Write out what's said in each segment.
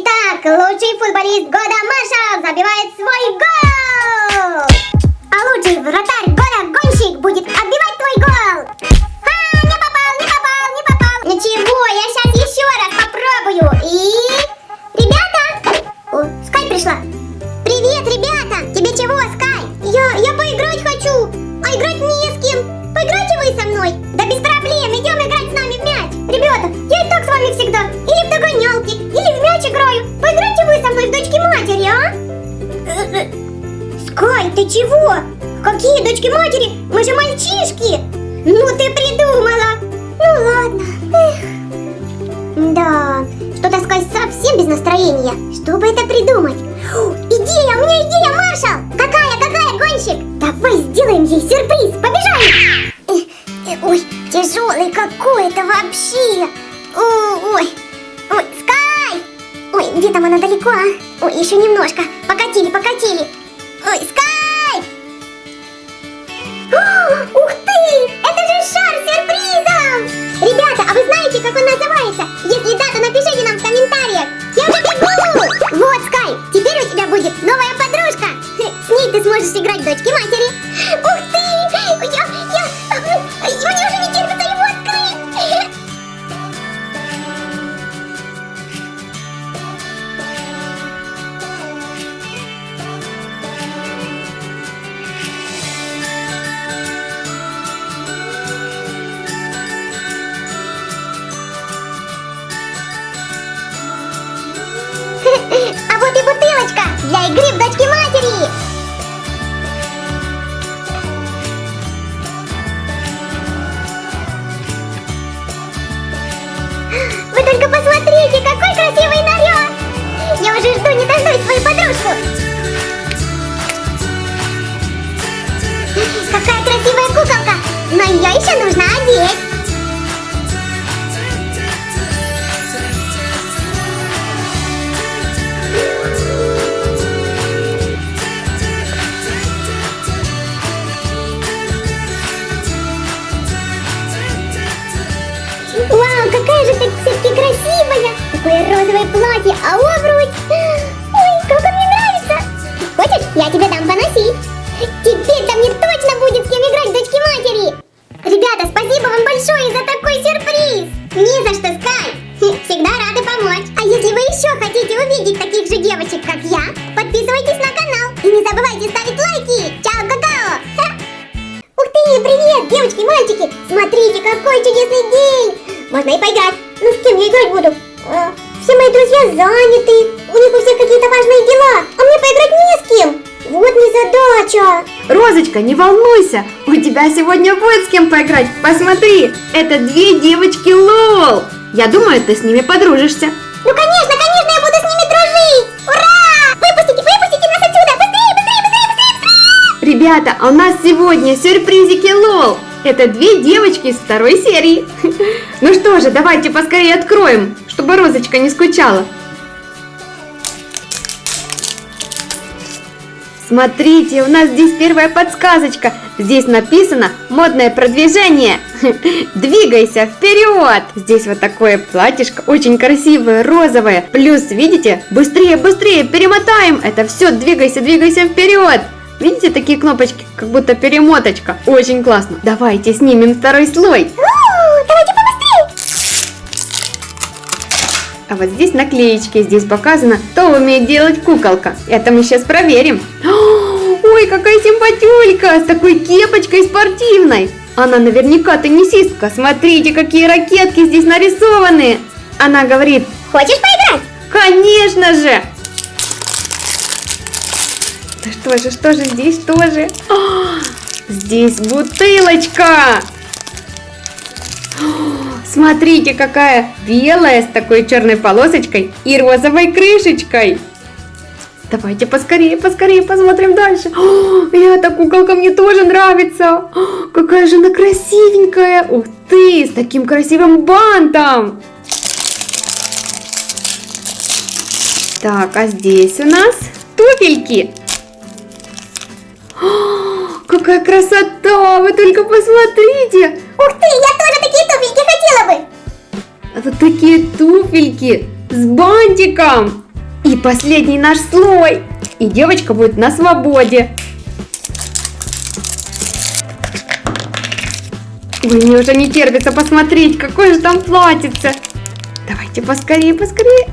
Итак, лучший футболист года Маша забивает свой гол! А лучший вратарь года Гонщик будет называется? Если да, то напишите нам в комментариях. Я уже бегу! Вот, Скай, теперь у тебя будет новая подружка. С ней ты сможешь играть дочки матери. Ух для игры в платье, а обруч! Ой, как он мне нравится! Хочешь, я тебе дам поносить? Теперь-то мне точно будет с кем играть дочки матери! Ребята, спасибо вам большое за такой сюрприз! Не за что, Скай! Хм, Всегда рады помочь! А если вы еще хотите увидеть таких же девочек, как я, подписывайтесь на канал и не забывайте ставить лайки! Чао, какао! Ух ты, привет, девочки, мальчики! Смотрите, какой чудесный день! Можно и поиграть. Ну, с кем я играть буду? Все мои друзья заняты. У них у всех какие-то важные дела. А мне поиграть не с кем. Вот незадача. Розочка, не волнуйся, у тебя сегодня будет с кем поиграть. Посмотри, это две девочки Лол. Я думаю, ты с ними подружишься. Ну, конечно, конечно, я буду с ними дружить. Ура! Выпустите, выпустите нас отсюда. Быстрее, быстрее, быстрее, быстрее, быстрее. Ребята, а у нас сегодня сюрпризики Лол. Это две девочки из второй серии. Ну что же, давайте поскорее откроем, чтобы Розочка не скучала. Смотрите, у нас здесь первая подсказочка. Здесь написано модное продвижение. Двигайся вперед. Здесь вот такое платьишко, очень красивое, розовое. Плюс, видите, быстрее, быстрее, перемотаем. Это все, двигайся, двигайся вперед. Видите такие кнопочки, как будто перемоточка. Очень классно. Давайте снимем второй слой. Давайте побыстрее. А вот здесь наклеечки, здесь показано, что умеет делать куколка. Это мы сейчас проверим. Ой, какая симпатюлька, с такой кепочкой спортивной. Она наверняка теннисистка. Смотрите, какие ракетки здесь нарисованы. Она говорит, Хочешь поиграть? конечно же. Да что же, что же здесь, что же? А, Здесь бутылочка. Смотрите, какая белая с такой черной полосочкой и розовой крышечкой. Давайте поскорее, поскорее посмотрим дальше. О, эта куколка мне тоже нравится. О, какая же она красивенькая. Ух ты, с таким красивым бантом. Так, а здесь у нас туфельки. Какая красота! Вы только посмотрите! Ух ты, я тоже такие туфельки хотела бы. Вот такие туфельки с бантиком. последний наш слой. И девочка будет на свободе. Ой, мне уже не терпится посмотреть, какое же там платьице. Давайте поскорее, поскорее.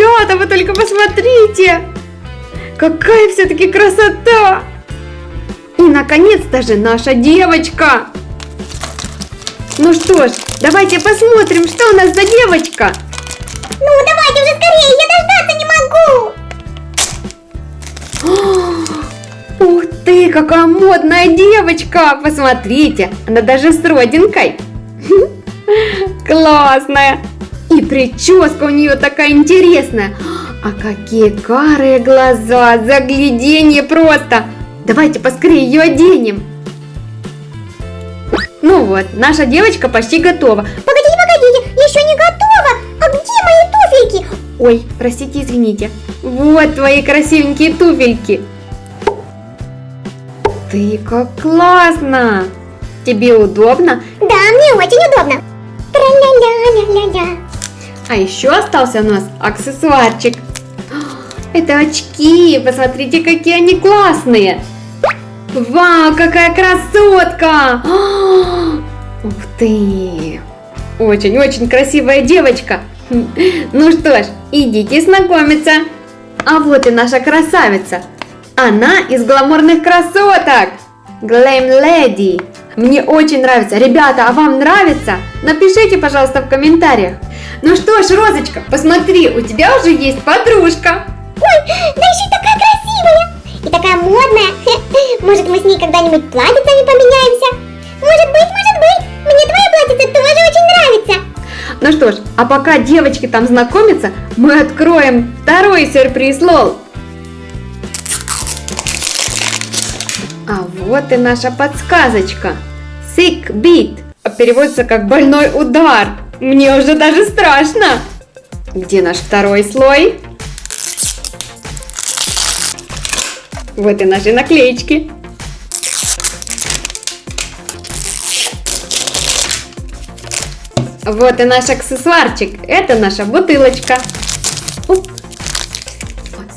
Ребята, вы только посмотрите. Какая все-таки красота. И наконец-то же наша девочка. Ну что ж, давайте посмотрим, что у нас за девочка. Ну, давайте уже скорее, я дождаться не могу. Ух ты, какая модная девочка! Посмотрите, она даже с родинкой. Классная! И прическа у нее такая интересная. А какие карые глаза, загляденье просто! Давайте поскорее ее оденем. Ну вот, наша девочка почти готова. Погодите, погодите, еще не готова. А где мои туфельки? Ой, простите, извините. Вот твои красивенькие туфельки. Ты как классно! Тебе удобно? Да, мне очень удобно. Тра-ля-ля-ля-ля-ля. А еще остался у нас аксессуарчик. Это очки, посмотрите, какие они классные. Вау, какая красотка! Ух ты! Очень-очень красивая девочка. Ну что ж, идите знакомиться. А вот и наша красавица. Она из гламурных красоток. Glam Lady. Мне очень нравится. Ребята, а вам нравится? Напишите, пожалуйста, в комментариях. Ну что ж, Розочка, посмотри, у тебя уже есть подружка. Ой, да еще и такая красивая. И такая модная. Может, мы с ней когда-нибудь платьицами поменяемся? Может быть, может быть. Мне твоя платьице тоже очень нравится. Ну что ж, а пока девочки там знакомятся, мы откроем второй сюрприз Лол. А вот и наша подсказочка. Sick beat. Переводится как больной удар. Мне уже даже страшно. Где наш второй слой? Вот и наши наклеечки. Вот и наш аксессуарчик. Это наша бутылочка.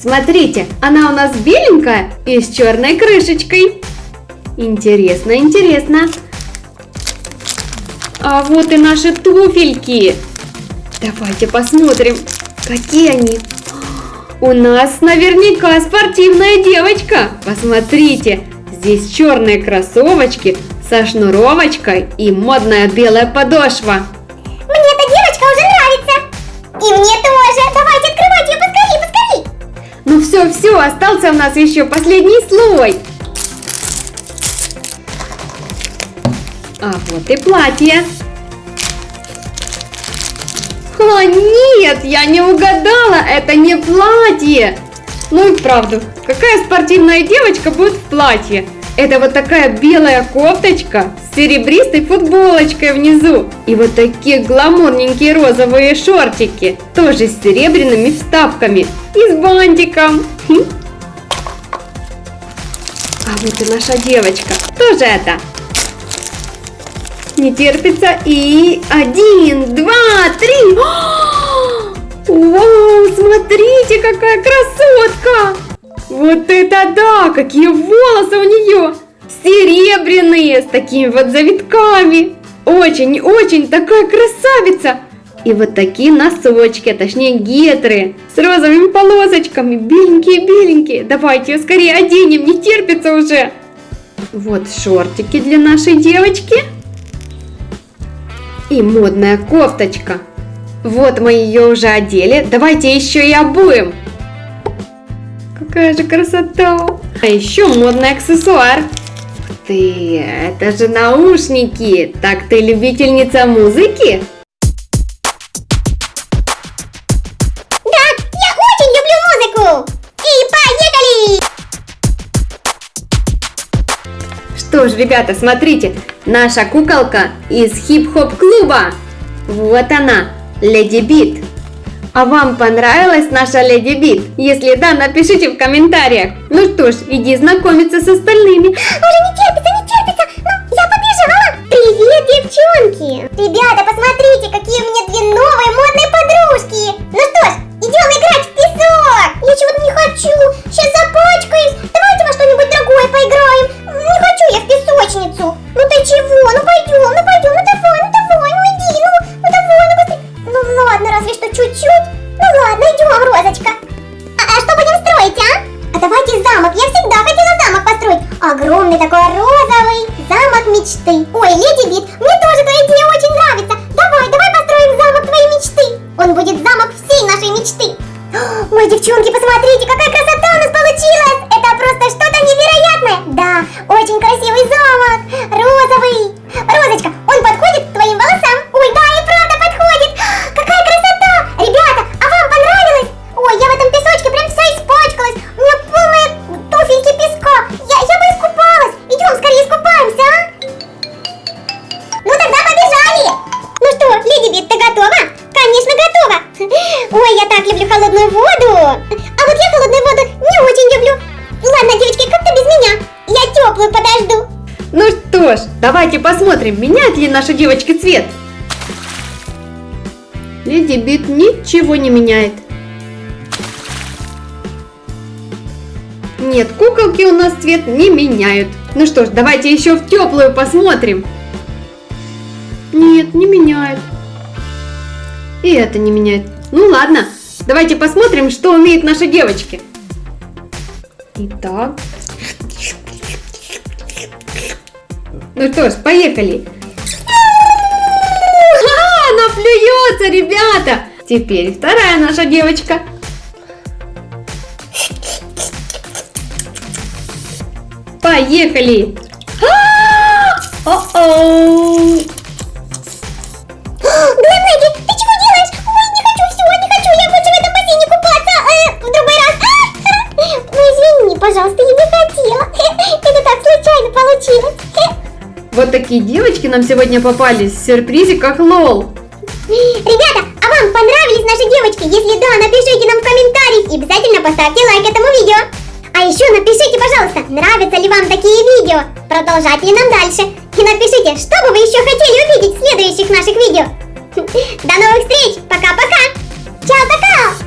Смотрите, она у нас беленькая и с черной крышечкой. Интересно, интересно. А вот и наши туфельки. Давайте посмотрим, какие они. У нас наверняка спортивная девочка. Посмотрите, здесь черные кроссовочки со шнуровочкой и модная белая подошва. Мне эта девочка уже нравится. И мне тоже. Давайте открывать ее поскорее, поскорее. Ну все, все, остался у нас еще последний слой. А вот и платье. О, нет, я не угадала, это не платье. Ну и правду, какая спортивная девочка будет в платье? Это вот такая белая кофточка с серебристой футболочкой внизу. И вот такие гламурненькие розовые шортики, тоже с серебряными вставками и с бантиком. Хм. А вот и наша девочка, тоже это. Не терпится и один, два, три. Вау, смотрите, какая красотка! Вот это да! Какие волосы у нее! Серебряные, с такими вот завитками. Очень-очень такая красавица! И вот такие носочки, а точнее гетры, с розовыми полосочками, беленькие-беленькие. Давайте ее скорее оденем, не терпится уже. Вот шортики для нашей девочки. И модная кофточка. Вот мы ее уже одели, давайте еще и обуем. Какая же красота! А еще модный аксессуар. Ух ты, это же наушники. Так ты любительница музыки? Да, я очень люблю музыку. И поехали. Что ж, ребята, смотрите, наша куколка из хип-хоп клуба. Вот она, Леди Бит. А вам понравилась наша Леди Бит? Если да, напишите в комментариях. Ну что ж, иди знакомиться с остальными. Уже не терпится, не терпится. Ну, я побежала. Привет, девчонки. Ребята, посмотрите, какие у меня две новые модные подружки. Ну что ж, идем играть в Огромный такой розовый замок мечты. Ой, Леди Бит, мне тоже твоя идея очень нравится. Давай, давай построим замок твоей мечты. Он будет что ж, давайте посмотрим, меняют ли наши девочки цвет. Леди Бит ничего не меняет. Нет, куколки у нас цвет не меняют. Ну что ж, давайте еще в теплую посмотрим. Нет, не меняет. И это не меняет. Ну ладно, давайте посмотрим, что умеют наши девочки. Итак. Ну что ж, поехали. А, она плюется, ребята. Теперь вторая наша девочка. Поехали. А! О-оу. Глэмэги, Вот такие девочки нам сегодня попались в сюрпризе, как лол. Ребята, а вам понравились наши девочки? Если да, напишите нам в комментариях и обязательно поставьте лайк этому видео. А еще напишите, пожалуйста, нравятся ли вам такие видео, продолжать ли нам дальше. И напишите, что бы вы еще хотели увидеть в следующих наших видео. До новых встреч, пока-пока. Чао, пока.